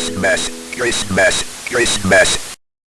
Christmas, Christmas, Christmas.